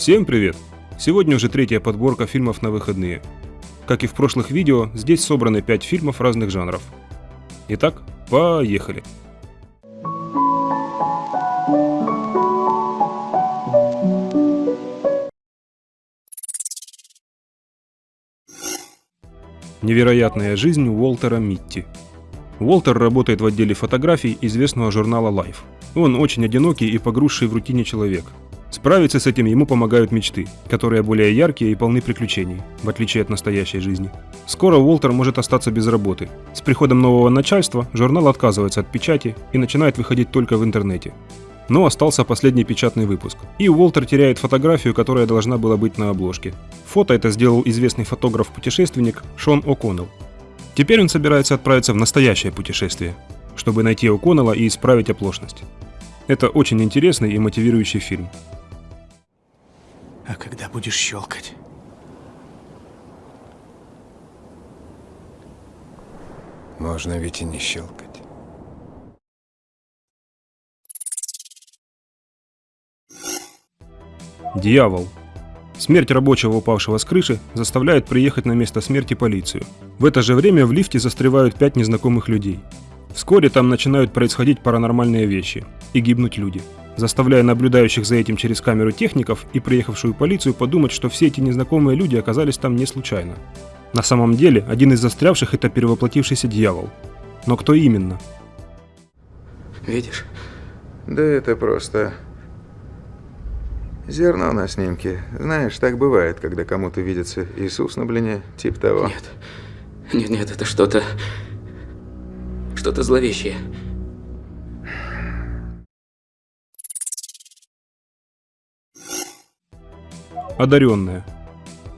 Всем привет! Сегодня уже третья подборка фильмов на выходные. Как и в прошлых видео, здесь собраны 5 фильмов разных жанров. Итак, поехали! Невероятная жизнь Уолтера Митти. Уолтер работает в отделе фотографий известного журнала Life. Он очень одинокий и погрузший в рутине человек. Справиться с этим ему помогают мечты, которые более яркие и полны приключений, в отличие от настоящей жизни. Скоро Уолтер может остаться без работы. С приходом нового начальства журнал отказывается от печати и начинает выходить только в интернете. Но остался последний печатный выпуск. И Уолтер теряет фотографию, которая должна была быть на обложке. Фото это сделал известный фотограф-путешественник Шон О'Коннелл. Теперь он собирается отправиться в настоящее путешествие, чтобы найти О'Коннелла и исправить оплошность. Это очень интересный и мотивирующий фильм. А когда будешь щелкать? Можно ведь и не щелкать. Дьявол. Смерть рабочего, упавшего с крыши, заставляет приехать на место смерти полицию. В это же время в лифте застревают пять незнакомых людей. Вскоре там начинают происходить паранормальные вещи и гибнуть люди, заставляя наблюдающих за этим через камеру техников и приехавшую полицию подумать, что все эти незнакомые люди оказались там не случайно. На самом деле, один из застрявших это перевоплотившийся дьявол. Но кто именно? Видишь? Да это просто... Зерно на снимке. Знаешь, так бывает, когда кому-то видится Иисус на блине, тип того. Нет. Нет, нет, это что-то... Что-то зловещее. Одаренная.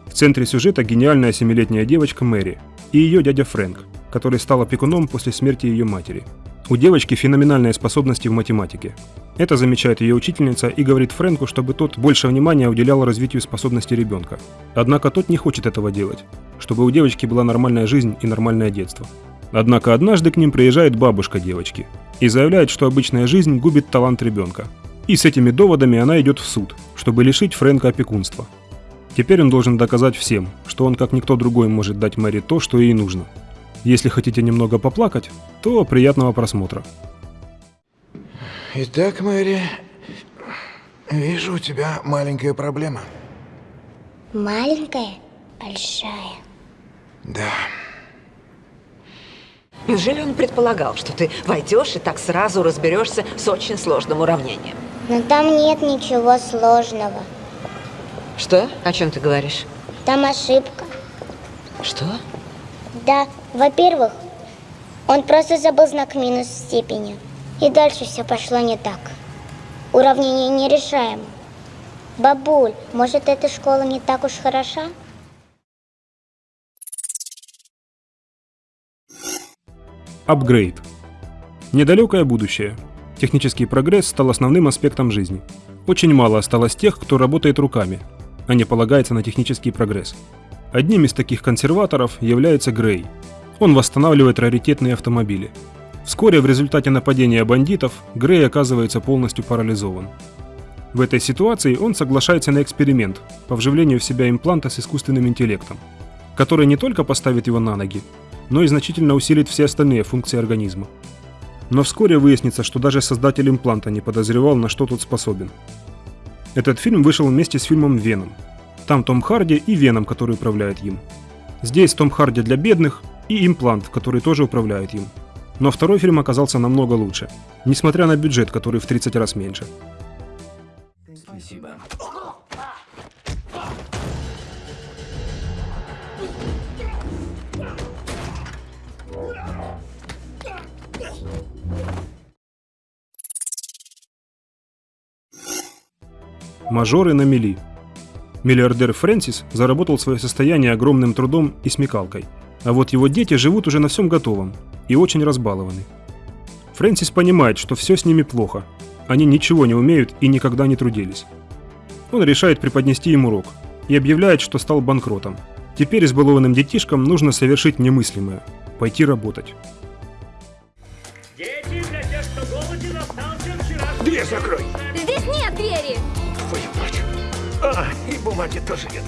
В центре сюжета гениальная семилетняя девочка Мэри и ее дядя Фрэнк, который стал опекуном после смерти ее матери. У девочки феноменальные способности в математике. Это замечает ее учительница и говорит Фрэнку, чтобы тот больше внимания уделял развитию способностей ребенка. Однако тот не хочет этого делать, чтобы у девочки была нормальная жизнь и нормальное детство. Однако однажды к ним приезжает бабушка девочки и заявляет, что обычная жизнь губит талант ребенка. И с этими доводами она идет в суд, чтобы лишить Фрэнка опекунства. Теперь он должен доказать всем, что он как никто другой может дать Мэри то, что ей нужно. Если хотите немного поплакать, то приятного просмотра. Итак, Мэри, вижу у тебя маленькая проблема. Маленькая, большая. Да. Неужели он предполагал, что ты войдешь и так сразу разберешься с очень сложным уравнением? Но там нет ничего сложного. Что? О чем ты говоришь? Там ошибка. Что? Да, во-первых, он просто забыл знак минус в степени. И дальше все пошло не так. Уравнение нерешаемо. Бабуль, может, эта школа не так уж хороша? Апгрейд. Недалекое будущее. Технический прогресс стал основным аспектом жизни. Очень мало осталось тех, кто работает руками, а не полагается на технический прогресс. Одним из таких консерваторов является Грей. Он восстанавливает раритетные автомобили. Вскоре в результате нападения бандитов Грей оказывается полностью парализован. В этой ситуации он соглашается на эксперимент по вживлению в себя импланта с искусственным интеллектом, который не только поставит его на ноги, но и значительно усилит все остальные функции организма. Но вскоре выяснится, что даже создатель импланта не подозревал, на что тот способен. Этот фильм вышел вместе с фильмом «Веном». Там Том Харди и Веном, который управляет им. Здесь Том Харди для бедных и имплант, который тоже управляет им. Но второй фильм оказался намного лучше, несмотря на бюджет, который в 30 раз меньше. Спасибо. Мажоры на мели. Миллиардер Фрэнсис заработал свое состояние огромным трудом и смекалкой. А вот его дети живут уже на всем готовом и очень разбалованы. Фрэнсис понимает, что все с ними плохо. Они ничего не умеют и никогда не трудились. Он решает преподнести им урок и объявляет, что стал банкротом. Теперь избалованным детишкам нужно совершить немыслимое – пойти работать. Дети, для тех, кто голоден, остался вчера... Дверь закрой! Здесь нет двери! Твою мать! А, и бумаги тоже нет.